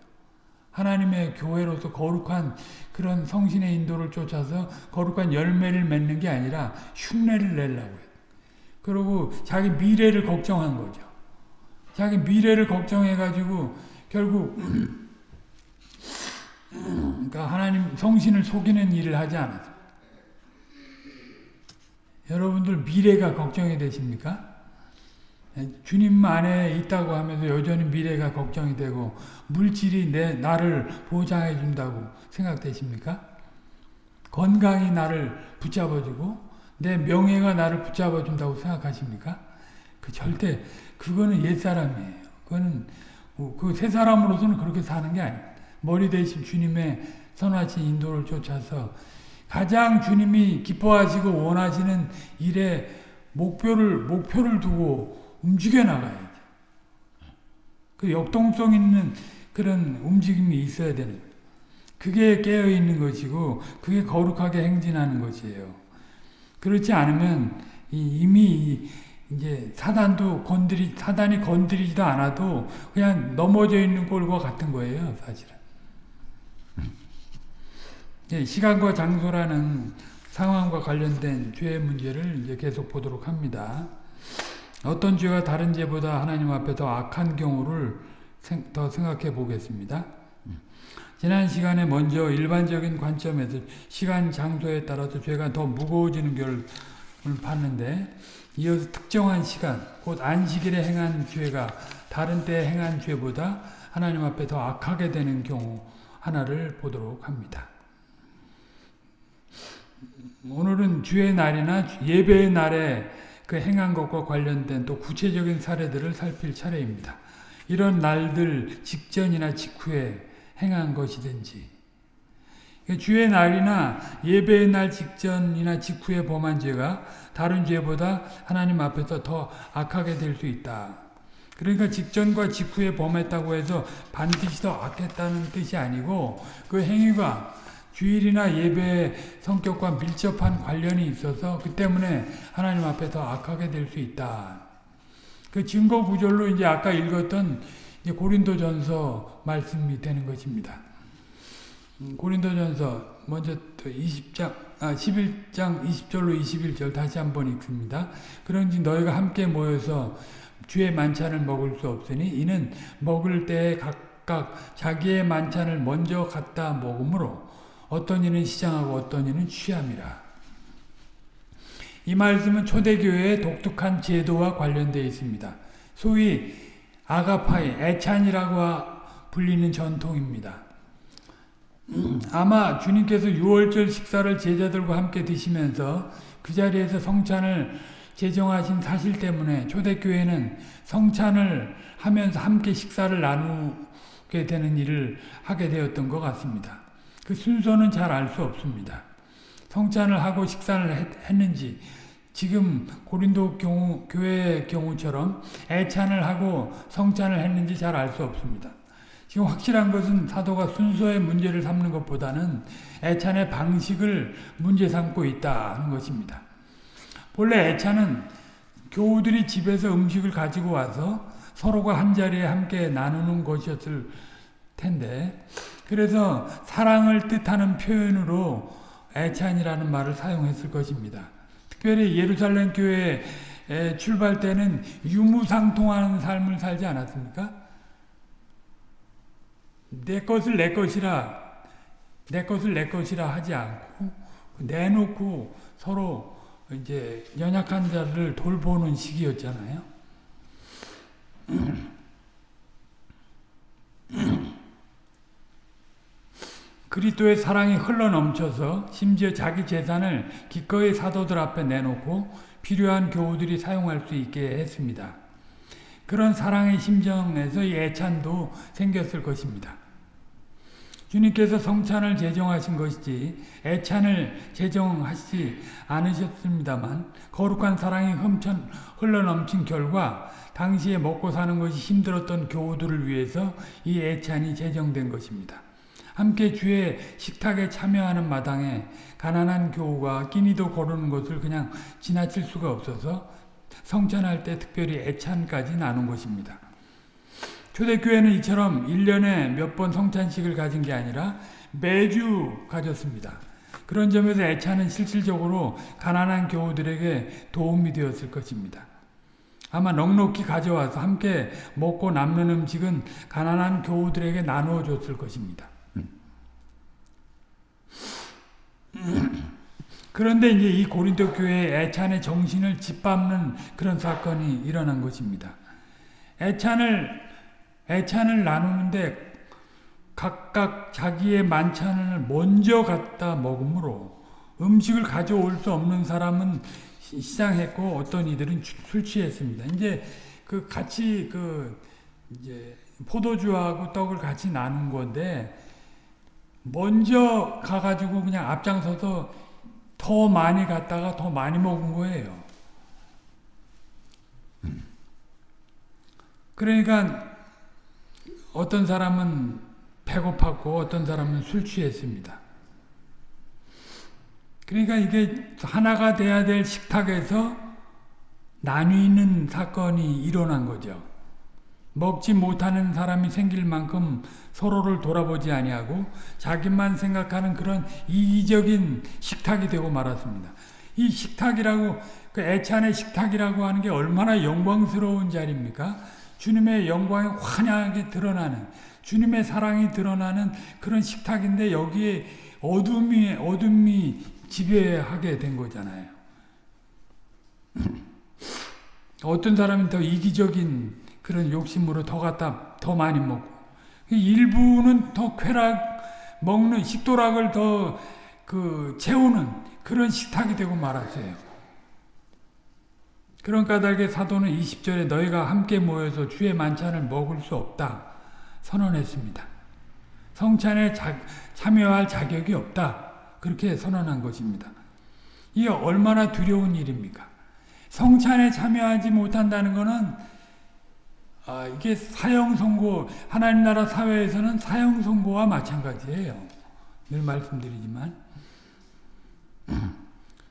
하나님의 교회로서 거룩한 그런 성신의 인도를 쫓아서 거룩한 열매를 맺는 게 아니라 흉내를 내려고 해요. 그리고 자기 미래를 걱정한 거죠. 자기 미래를 걱정해가지고 결국 그러니까 하나님 성신을 속이는 일을 하지 않았어요. 여러분들 미래가 걱정이 되십니까? 주님 안에 있다고 하면서 여전히 미래가 걱정이 되고 물질이 내 나를 보장해 준다고 생각되십니까? 건강이 나를 붙잡아주고 내 명예가 나를 붙잡아 준다고 생각하십니까? 그 절대 그거는 옛 사람이에요. 그거는 그 새 사람으로서는 그렇게 사는 게 아니에요. 머리 대신 주님의 선하신 인도를 쫓아서 가장 주님이 기뻐하시고 원하시는 일에 목표를 목표를 두고 움직여 나가야죠. 그 역동성 있는 그런 움직임이 있어야 되는. 그게 깨어 있는 것이고 그게 거룩하게 행진하는 것이에요. 그렇지 않으면 이미 이제 사단도 건드리 사단이 건드리지도 않아도 그냥 넘어져 있는 꼴과 같은 거예요, 사실은. 시간과 장소라는 상황과 관련된 죄의 문제를 이제 계속 보도록 합니다. 어떤 죄가 다른 죄보다 하나님 앞에 더 악한 경우를 더 생각해 보겠습니다. 지난 시간에 먼저 일반적인 관점에서 시간, 장소에 따라서 죄가 더 무거워지는 결을 봤는데 이어서 특정한 시간, 곧 안식일에 행한 죄가 다른 때 행한 죄보다 하나님 앞에 더 악하게 되는 경우 하나를 보도록 합니다. 오늘은 주의 날이나 예배의 날에 그 행한 것과 관련된 또 구체적인 사례들을 살필 차례입니다. 이런 날들 직전이나 직후에 행한 것이든지 주의 날이나 예배의 날 직전이나 직후에 범한 죄가 다른 죄보다 하나님 앞에서 더 악하게 될 수 있다. 그러니까 직전과 직후에 범했다고 해서 반드시 더 악했다는 뜻이 아니고 그 행위가 주일이나 예배의 성격과 밀접한 관련이 있어서 그 때문에 하나님 앞에 더 악하게 될 수 있다. 그 증거 구절로 이제 아까 읽었던 고린도전서 말씀이 되는 것입니다. 음, 고린도전서 먼저 20장 아 11장 20절로 21절 다시 한번 읽습니다. 그런지 너희가 함께 모여서 주의 만찬을 먹을 수 없으니 이는 먹을 때에 각각 자기의 만찬을 먼저 갖다 먹으므로 어떤 이는 시장하고 어떤 이는 취함이라. 이 말씀은 초대교회의 독특한 제도와 관련되어 있습니다. 소위 아가파이, 애찬이라고 불리는 전통입니다. 아마 주님께서 유월절 식사를 제자들과 함께 드시면서 그 자리에서 성찬을 제정하신 사실 때문에 초대교회는 성찬을 하면서 함께 식사를 나누게 되는 일을 하게 되었던 것 같습니다. 그 순서는 잘 알 수 없습니다. 성찬을 하고 식사를 했 는지 지금 고린도 경우, 교회의 경우처럼 애찬을 하고 성찬을 했는지 잘 알 수 없습니다. 지금 확실한 것은 사도가 순서의 문제를 삼는 것보다는 애찬의 방식을 문제 삼고 있다는 것입니다. 본래 애찬은 교우들이 집에서 음식을 가지고 와서 서로가 한자리에 함께 나누는 것이었을 텐데 그래서 사랑을 뜻하는 표현으로 애찬이라는 말을 사용했을 것입니다. 특별히 예루살렘 교회 출발 때는 유무상통하는 삶을 살지 않았습니까? 내 것을 내 것이라 내 것을 내 것이라 하지 않고 내놓고 서로 이제 연약한 자를 돌보는 시기였잖아요. 그리스도의 사랑이 흘러넘쳐서 심지어 자기 재산을 기꺼이 사도들 앞에 내놓고 필요한 교우들이 사용할 수 있게 했습니다. 그런 사랑의 심정에서 이 애찬도 생겼을 것입니다. 주님께서 성찬을 제정하신 것이지 애찬을 제정하시지 않으셨습니다만 거룩한 사랑이 흠천, 흘러넘친 결과 당시에 먹고 사는 것이 힘들었던 교우들을 위해서 이 애찬이 제정된 것입니다. 함께 주의 식탁에 참여하는 마당에 가난한 교우가 끼니도 거르는 것을 그냥 지나칠 수가 없어서 성찬할 때 특별히 애찬까지 나눈 것입니다. 초대교회는 이처럼 1년에 몇 번 성찬식을 가진 게 아니라 매주 가졌습니다. 그런 점에서 애찬은 실질적으로 가난한 교우들에게 도움이 되었을 것입니다. 아마 넉넉히 가져와서 함께 먹고 남는 음식은 가난한 교우들에게 나누어 줬을 것입니다. 그런데 이제 이 고린도 교회의 애찬의 정신을 짓밟는 그런 사건이 일어난 것입니다. 애찬을 애찬을 나누는데 각각 자기의 만찬을 먼저 갖다 먹으므로 음식을 가져올 수 없는 사람은 시장했고 어떤 이들은 술 취했습니다. 이제 그 같이 그 이제 포도주하고 떡을 같이 나눈 건데 먼저 가가지고 그냥 앞장서서 더 많이 갔다가 더 많이 먹은 거예요. 그러니까 어떤 사람은 배고팠고 어떤 사람은 술 취했습니다. 그러니까 이게 하나가 돼야 될 식탁에서 나뉘는 사건이 일어난 거죠. 먹지 못하는 사람이 생길 만큼 서로를 돌아보지 아니하고 자기만 생각하는 그런 이기적인 식탁이 되고 말았습니다. 이 식탁이라고 그 애찬의 식탁이라고 하는 게 얼마나 영광스러운 자리입니까? 주님의 영광이 환하게 드러나는 주님의 사랑이 드러나는 그런 식탁인데 여기에 어둠이 어둠이 지배하게 된 거잖아요. 어떤 사람은 더 이기적인 그런 욕심으로 더 갖다 더 많이 먹고 일부는 더 쾌락 먹는 식도락을 더 그 채우는 그런 식탁이 되고 말았어요. 그런 까닭에 사도는 20절에 너희가 함께 모여서 주의 만찬을 먹을 수 없다 선언했습니다. 성찬에 자, 참여할 자격이 없다. 그렇게 선언한 것입니다. 이게 얼마나 두려운 일입니까? 성찬에 참여하지 못한다는 것은 아, 이게 사형 선고 하나님 나라 사회에서는 사형 선고와 마찬가지예요. 늘 말씀드리지만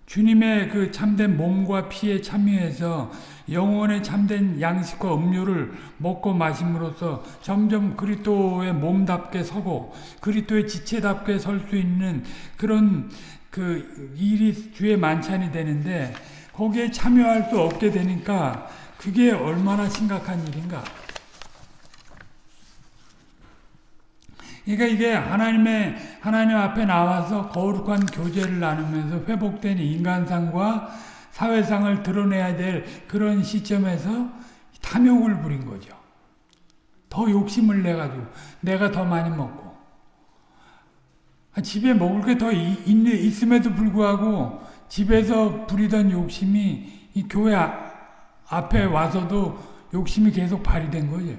주님의 그 참된 몸과 피에 참여해서 영혼의 참된 양식과 음료를 먹고 마심으로써 점점 그리스도의 몸답게 서고 그리스도의 지체답게 설 수 있는 그런 그 일이 주의 만찬이 되는데 거기에 참여할 수 없게 되니까 그게 얼마나 심각한 일인가. 그러니까 이게 하나님의 하나님 앞에 나와서 거룩한 교제를 나누면서 회복된 인간상과 사회상을 드러내야 될 그런 시점에서 탐욕을 부린 거죠. 더 욕심을 내 가지고 내가 더 많이 먹고 집에 먹을 게 더 있음에도 불구하고 집에서 부리던 욕심이 이 교회 앞에 와서도 욕심이 계속 발휘된 거죠.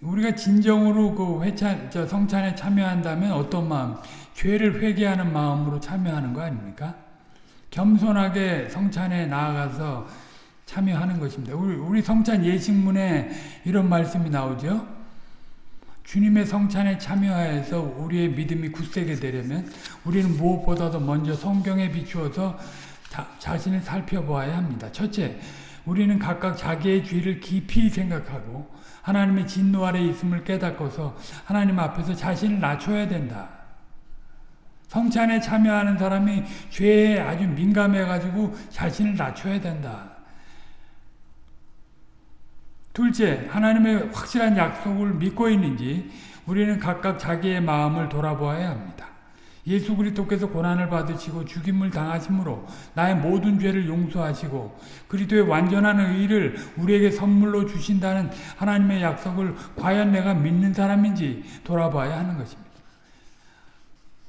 우리가 진정으로 그 회찬, 저 성찬에 참여한다면 어떤 마음? 죄를 회개하는 마음으로 참여하는 거 아닙니까? 겸손하게 성찬에 나아가서 참여하는 것입니다. 우리, 우리 성찬 예식문에 이런 말씀이 나오죠. 주님의 성찬에 참여하여서 우리의 믿음이 굳세게 되려면 우리는 무엇보다도 먼저 성경에 비추어서 자, 자신을 살펴보아야 합니다. 첫째, 우리는 각각 자기의 죄를 깊이 생각하고 하나님의 진노 아래 있음을 깨닫고서 하나님 앞에서 자신을 낮춰야 된다. 성찬에 참여하는 사람이 죄에 아주 민감해가지고 자신을 낮춰야 된다. 둘째, 하나님의 확실한 약속을 믿고 있는지 우리는 각각 자기의 마음을 돌아보아야 합니다. 예수 그리스도께서 고난을 받으시고 죽임을 당하심으로 나의 모든 죄를 용서하시고 그리스도의 완전한 의를 우리에게 선물로 주신다는 하나님의 약속을 과연 내가 믿는 사람인지 돌아봐야 하는 것입니다.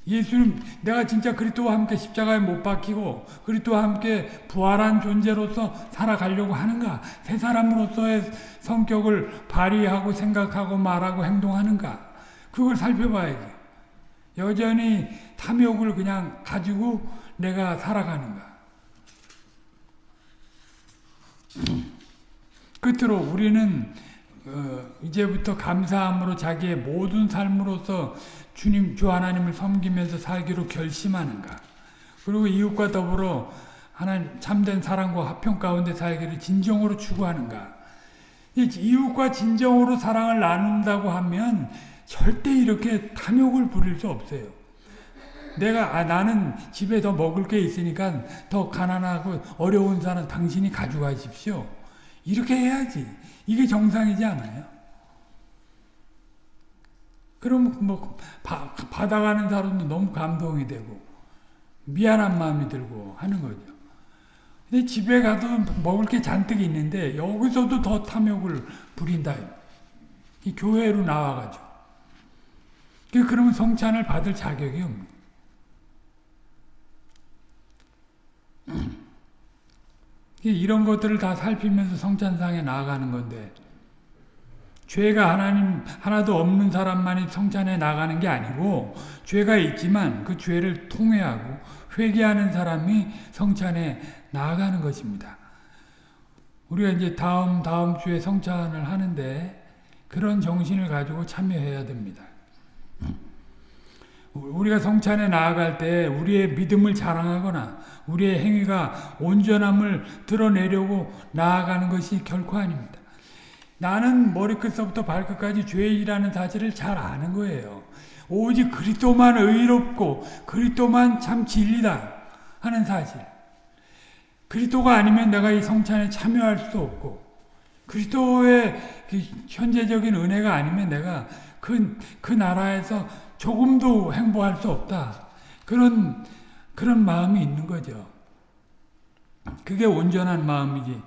예수님 내가 진짜 그리스도와 함께 십자가에 못 박히고 그리스도와 함께 부활한 존재로서 살아가려고 하는가? 새 사람으로서의 성격을 발휘하고 생각하고 말하고 행동하는가? 그걸 살펴봐야지. 여전히 탐욕을 그냥 가지고 내가 살아가는가. 끝으로 우리는 어, 이제부터 감사함으로 자기의 모든 삶으로서 주님 주 하나님을 섬기면서 살기로 결심하는가? 그리고 이웃과 더불어 하나님 참된 사랑과 화평 가운데 살기를 진정으로 추구하는가? 이웃과 진정으로 사랑을 나눈다고 하면 절대 이렇게 탐욕을 부릴 수 없어요. 내가 아, 나는 집에 더 먹을 게 있으니까 더 가난하고 어려운 사람 당신이 가져가십시오. 이렇게 해야지. 이게 정상이지 않아요? 그럼 뭐 바, 받아가는 사람도 너무 감동이 되고 미안한 마음이 들고 하는 거죠. 근데 집에 가도 먹을 게 잔뜩 있는데 여기서도 더 탐욕을 부린다. 이 교회로 나와가지고. 그러면 성찬을 받을 자격이 없는 이런 것들을 다 살피면서 성찬상에 나아가는 건데 죄가 하나님 하나도 없는 사람만이 성찬에 나가는 게 아니고 죄가 있지만 그 죄를 통회하고 회개하는 사람이 성찬에 나아가는 것입니다. 우리가 이제 다음 다음 주에 성찬을 하는데 그런 정신을 가지고 참여해야 됩니다. 우리가 성찬에 나아갈 때 우리의 믿음을 자랑하거나 우리의 행위가 온전함을 드러내려고 나아가는 것이 결코 아닙니다. 나는 머리끝서부터 발끝까지 죄인이라는 사실을 잘 아는 거예요. 오직 그리스도만 의롭고 그리스도만 참 진리다 하는 사실. 그리스도가 아니면 내가 이 성찬에 참여할 수 없고 그리스도의 그 현재적인 은혜가 아니면 내가 그, 그 나라에서 조금도 행복할 수 없다. 그런, 그런 마음이 있는 거죠. 그게 온전한 마음이지.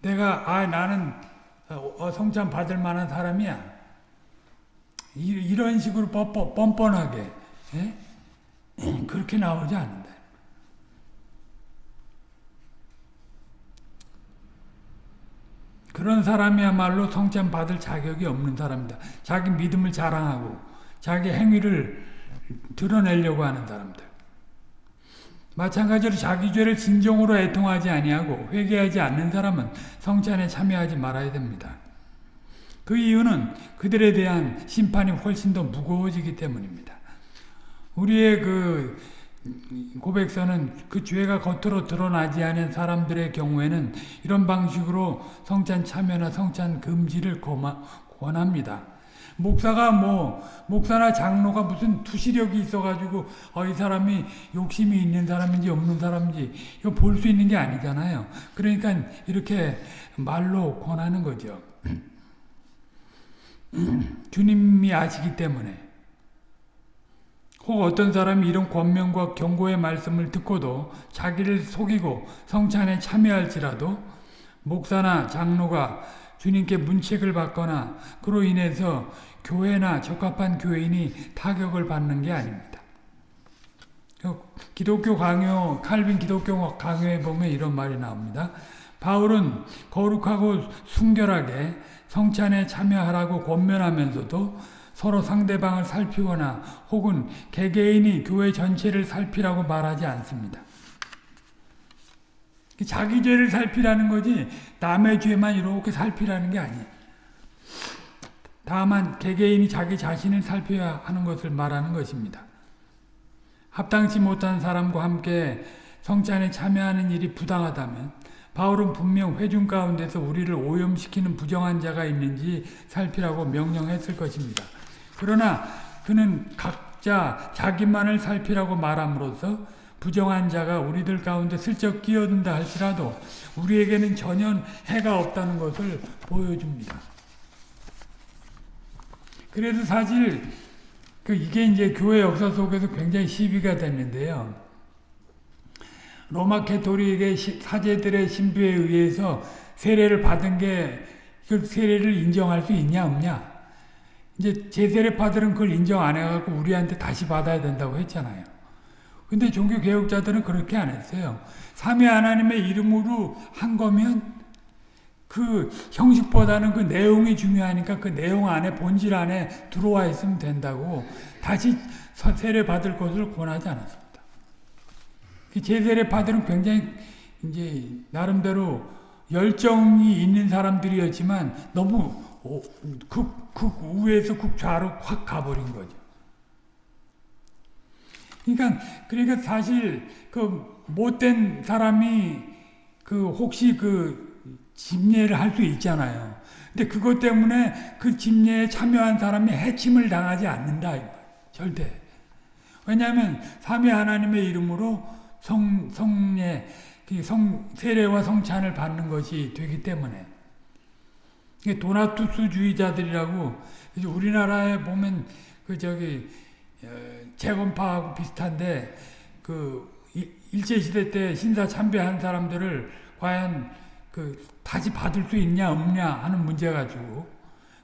내가, 아, 나는 어, 성찬 받을 만한 사람이야. 이, 런 식으로 뻔뻔, 뻔뻔하게. 예? 그렇게 나오지 않는다. 그런 사람이야말로 성찬 받을 자격이 없는 사람이다. 자기 믿음을 자랑하고 자기 행위를 드러내려고 하는 사람들. 마찬가지로 자기 죄를 진정으로 애통하지 아니하고 회개하지 않는 사람은 성찬에 참여하지 말아야 됩니다. 그 이유는 그들에 대한 심판이 훨씬 더 무거워지기 때문입니다. 우리의 그 고백서는 그 죄가 겉으로 드러나지 않은 사람들의 경우에는 이런 방식으로 성찬 참여나 성찬 금지를 권합니다. 목사가 뭐 목사나 장로가 무슨 투시력이 있어가지고 어, 이 사람이 욕심이 있는 사람인지 없는 사람인지 이거 볼 수 있는 게 아니잖아요. 그러니까 이렇게 말로 권하는 거죠. 주님이 아시기 때문에 혹 어떤 사람이 이런 권면과 경고의 말씀을 듣고도 자기를 속이고 성찬에 참여할지라도 목사나 장로가 주님께 문책을 받거나 그로 인해서 교회나 적합한 교인이 타격을 받는 게 아닙니다. 그 기독교 강요, 칼빈 기독교 강요에 보면 이런 말이 나옵니다. 바울은 거룩하고 순결하게 성찬에 참여하라고 권면하면서도 서로 상대방을 살피거나 혹은 개개인이 교회 전체를 살피라고 말하지 않습니다. 자기 죄를 살피라는 거지 남의 죄만 이렇게 살피라는 게 아니에요. 다만 개개인이 자기 자신을 살펴야 하는 것을 말하는 것입니다. 합당치 못한 사람과 함께 성찬에 참여하는 일이 부당하다면 바울은 분명 회중 가운데서 우리를 오염시키는 부정한 자가 있는지 살피라고 명령했을 것입니다. 그러나 그는 각자 자기만을 살피라고 말함으로써 부정한 자가 우리들 가운데 슬쩍 끼어든다 할지라도 우리에게는 전혀 해가 없다는 것을 보여줍니다. 그래서 사실 그 이게 이제 교회 역사 속에서 굉장히 시비가 됐는데요. 로마 캐토릭의 사제들의 신부에 의해서 세례를 받은 게 그 세례를 인정할 수 있냐 없냐. 이제 제세례 파들은 그걸 인정 안 해갖고 우리한테 다시 받아야 된다고 했잖아요. 근데 종교 개혁자들은 그렇게 안 했어요. 삼위 하나님의 이름으로 한 거면 그 형식보다는 그 내용이 중요하니까 그 내용 안에 본질 안에 들어와 있으면 된다고 다시 세례 받을 것을 권하지 않았습니다. 제세례 받으는 굉장히 이제 나름대로 열정이 있는 사람들이었지만 너무 오, 극, 극 우에서 극좌로 확 가버린 거죠. 그러니까 그러니까 사실 그 못된 사람이 그 혹시 그 집례를 할 수 있잖아요. 근데 그것 때문에 그 집례에 참여한 사람이 해침을 당하지 않는다. 절대. 왜냐하면 삼위 하나님의 이름으로 성 성례 그성 세례와 성찬을 받는 것이 되기 때문에 도나투스주의자들이라고 우리나라에 보면 그 저기 어, 재건파하고 비슷한데 그 일제 시대 때 신사 참배한 사람들을 과연 그 다시 받을 수 있냐 없냐 하는 문제 가지고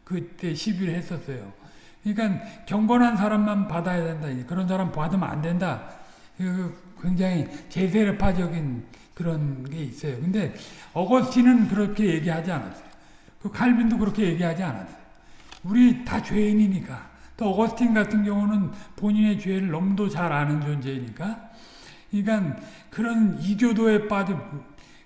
그때 시비를 했었어요. 그러니까 경건한 사람만 받아야 된다. 그런 사람 받으면 안 된다. 굉장히 제세례파적인 그런 게 있어요. 근데 어거스틴은 그렇게 얘기하지 않았어요. 그 칼빈도 그렇게 얘기하지 않았어요. 우리 다 죄인이니까. 또 어거스틴 같은 경우는 본인의 죄를 너무도 잘 아는 존재이니까. 그러니까 그런 이교도에 빠져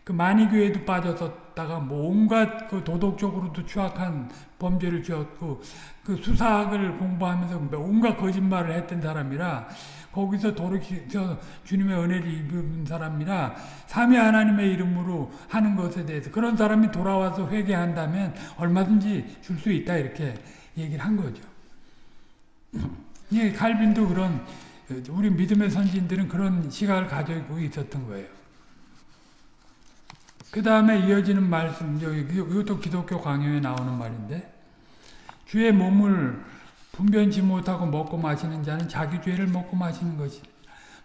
그 만이교에도 빠졌었다가 뭐 온갖 그 도덕적으로도 추악한 범죄를 지었고 그 수사학을 공부하면서 온갖 거짓말을 했던 사람이라 거기서 돌이켜 주님의 은혜를 입은 사람이라 삼위 하나님의 이름으로 하는 것에 대해서 그런 사람이 돌아와서 회개한다면 얼마든지 줄 수 있다 이렇게 얘기를 한 거죠. 예, 칼빈도 그런 우리 믿음의 선진들은 그런 시각을 가지고 있었던 거예요. 그 다음에 이어지는 말씀, 이것도 기독교 강요에 나오는 말인데, 주의 몸을 분변치 못하고 먹고 마시는 자는 자기 죄를 먹고 마시는 것이.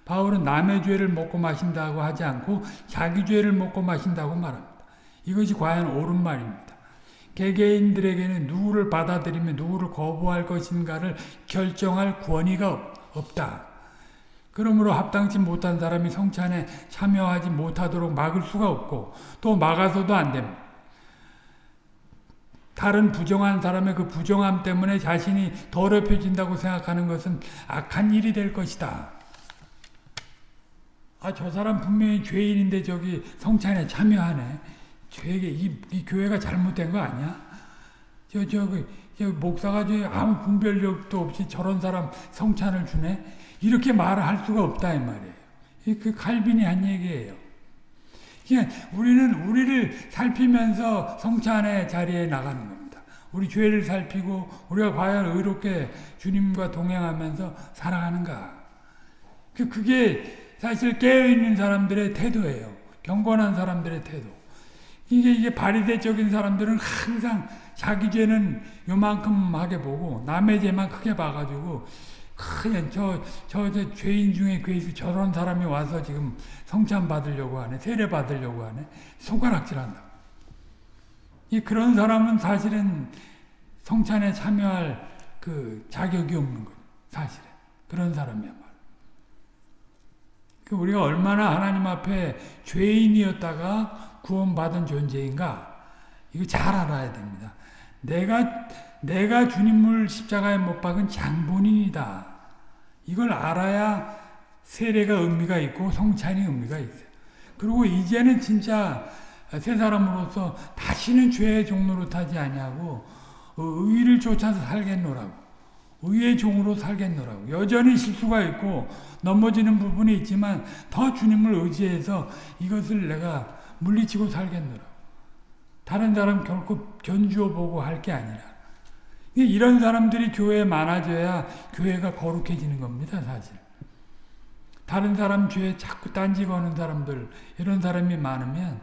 바울은 남의 죄를 먹고 마신다고 하지 않고 자기 죄를 먹고 마신다고 말합니다. 이것이 과연 옳은 말입니다. 개개인들에게는 누구를 받아들이며 누구를 거부할 것인가를 결정할 권위가 없다. 그러므로 합당치 못한 사람이 성찬에 참여하지 못하도록 막을 수가 없고 또 막아서도 안 됩니다. 다른 부정한 사람의 그 부정함 때문에 자신이 더럽혀진다고 생각하는 것은 악한 일이 될 것이다. 아, 저 사람 분명히 죄인인데 저기 성찬에 참여하네. 죄게 이, 이 교회가 잘못된 거 아니야? 저, 저, 그, 저 목사가 저 아무 분별력도 없이 저런 사람 성찬을 주네? 이렇게 말을 할 수가 없다 이 말이에요. 그 칼빈이 한 얘기예요. 그러니까 우리는 우리를 살피면서 성찬의 자리에 나가는 겁니다. 우리 죄를 살피고 우리가 과연 의롭게 주님과 동행하면서 살아가는가. 그, 그게 사실 깨어있는 사람들의 태도예요. 경건한 사람들의 태도. 이게, 이게 바리새적인 사람들은 항상 자기 죄는 요만큼 하게 보고 남의 죄만 크게 봐가지고 그냥 저, 저, 저 죄인 중에 그 저런 사람이 와서 지금 성찬 받으려고 하네, 세례 받으려고 하네, 손가락질 한다. 이 그런 사람은 사실은 성찬에 참여할 그 자격이 없는 거예요. 사실은. 그런 사람이야말로. 그 우리가 얼마나 하나님 앞에 죄인이었다가 구원받은 존재인가, 이거 잘 알아야 됩니다. 내가 내가 주님을 십자가에 못 박은 장본인이다. 이걸 알아야 세례가 의미가 있고 성찬이 의미가 있어요. 그리고 이제는 진짜 새 사람으로서 다시는 죄의 종로로 타지 아니하고 의를 쫓아서 살겠노라고. 의의 종으로 살겠노라고. 여전히 실수가 있고 넘어지는 부분이 있지만 더 주님을 의지해서 이것을 내가 물리치고 살겠노라고. 다른 사람 결코 견주어 보고 할 게 아니라. 이런 사람들이 교회에 많아져야 교회가 거룩해지는 겁니다, 사실. 다른 사람 죄에 자꾸 딴지 거는 사람들, 이런 사람이 많으면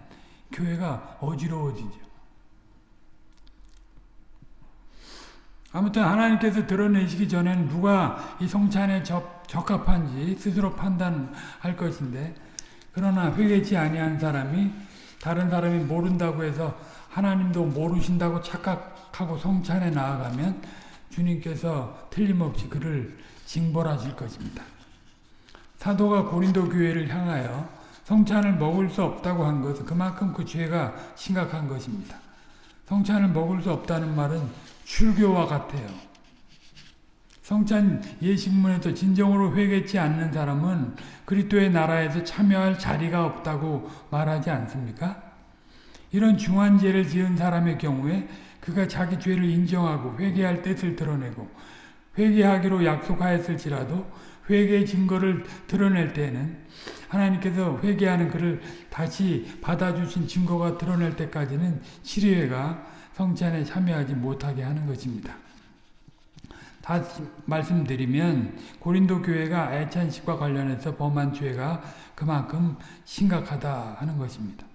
교회가 어지러워지죠. 아무튼 하나님께서 드러내시기 전에는 누가 이 성찬에 적, 적합한지 스스로 판단할 것인데 그러나 회개치 아니한 사람이 다른 사람이 모른다고 해서 하나님도 모르신다고 착각 하고 성찬에 나아가면 주님께서 틀림없이 그를 징벌하실 것입니다. 사도가 고린도 교회를 향하여 성찬을 먹을 수 없다고 한 것은 그만큼 그 죄가 심각한 것입니다. 성찬을 먹을 수 없다는 말은 출교와 같아요. 성찬 예식문에서 진정으로 회개치 않는 사람은 그리스도의 나라에서 참여할 자리가 없다고 말하지 않습니까? 이런 중한 죄를 지은 사람의 경우에 그가 자기 죄를 인정하고 회개할 뜻을 드러내고 회개하기로 약속하였을지라도 회개의 증거를 드러낼 때에는 하나님께서 회개하는 그를 다시 받아주신 증거가 드러낼 때까지는 치료회가 성찬에 참여하지 못하게 하는 것입니다. 다시 말씀드리면 고린도 교회가 애찬식과 관련해서 범한 죄가 그만큼 심각하다 하는 것입니다.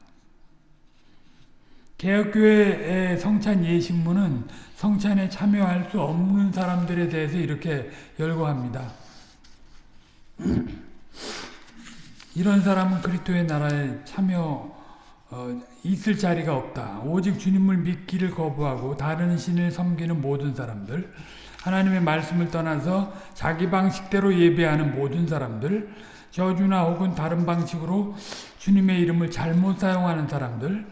개혁교회의 성찬 예식문은 성찬에 참여할 수 없는 사람들에 대해서 이렇게 열거합니다. 이런 사람은 그리스도의 나라에 참여 어, 있을 자리가 없다. 오직 주님을 믿기를 거부하고 다른 신을 섬기는 모든 사람들, 하나님의 말씀을 떠나서 자기 방식대로 예배하는 모든 사람들, 저주나 혹은 다른 방식으로 주님의 이름을 잘못 사용하는 사람들,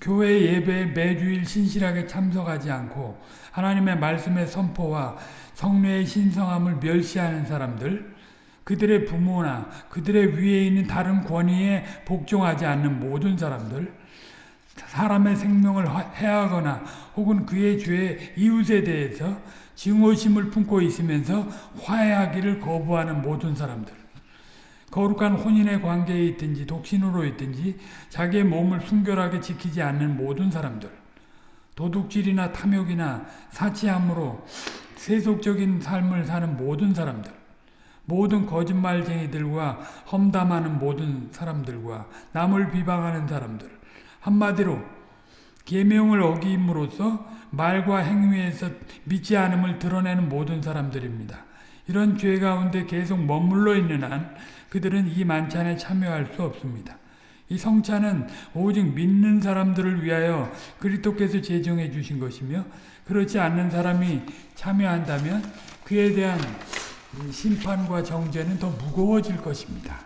교회 예배에 매주일 신실하게 참석하지 않고 하나님의 말씀의 선포와 성례의 신성함을 멸시하는 사람들, 그들의 부모나 그들의 위에 있는 다른 권위에 복종하지 않는 모든 사람들, 사람의 생명을 해하거나 혹은 그의 죄 이웃에 대해서 증오심을 품고 있으면서 화해하기를 거부하는 모든 사람들, 거룩한 혼인의 관계에 있든지 독신으로 있든지 자기의 몸을 순결하게 지키지 않는 모든 사람들, 도둑질이나 탐욕이나 사치함으로 세속적인 삶을 사는 모든 사람들, 모든 거짓말쟁이들과 험담하는 모든 사람들과 남을 비방하는 사람들, 한마디로 계명을 어김으로써 말과 행위에서 믿지 않음을 드러내는 모든 사람들입니다. 이런 죄 가운데 계속 머물러 있는 한 그들은 이 만찬에 참여할 수 없습니다. 이 성찬은 오직 믿는 사람들을 위하여 그리스도께서 제정해 주신 것이며 그렇지 않는 사람이 참여한다면 그에 대한 심판과 정죄는 더 무거워질 것입니다.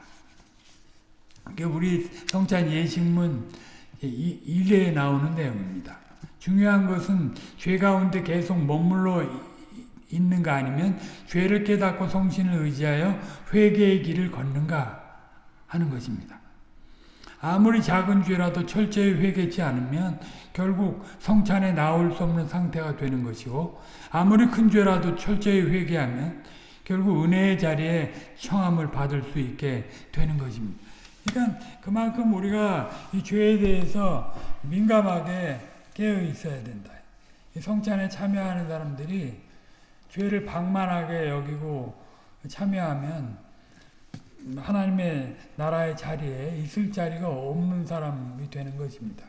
우리 성찬 예식문 1회에 나오는 내용입니다. 중요한 것은 죄 가운데 계속 머물러 있는가 아니면 죄를 깨닫고 성신을 의지하여 회개의 길을 걷는가 하는 것입니다. 아무리 작은 죄라도 철저히 회개치 않으면 결국 성찬에 나올 수 없는 상태가 되는 것이고 아무리 큰 죄라도 철저히 회개하면 결국 은혜의 자리에 청함을 받을 수 있게 되는 것입니다. 그러니까 그만큼 우리가 이 죄에 대해서 민감하게 깨어 있어야 된다. 성찬에 참여하는 사람들이 죄를 방만하게 여기고 참여하면 하나님의 나라의 자리에 있을 자리가 없는 사람이 되는 것입니다.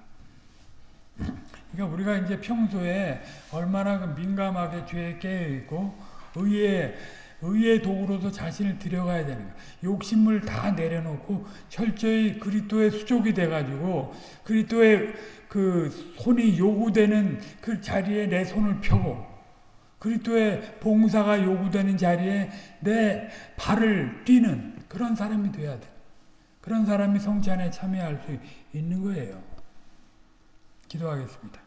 그러니까 우리가 이제 평소에 얼마나 그 민감하게 죄에 깨어 있고 의에 의의 도구로서 자신을 들여가야 되는 거야. 욕심을 다 내려놓고 철저히 그리스도의 수족이 돼가지고 그리스도의 그 손이 요구되는 그 자리에 내 손을 펴고 그리스도의 봉사가 요구되는 자리에 내 발을 뛰는 그런 사람이 돼야 돼. 그런 사람이 성찬에 참여할 수 있는 거예요. 기도하겠습니다.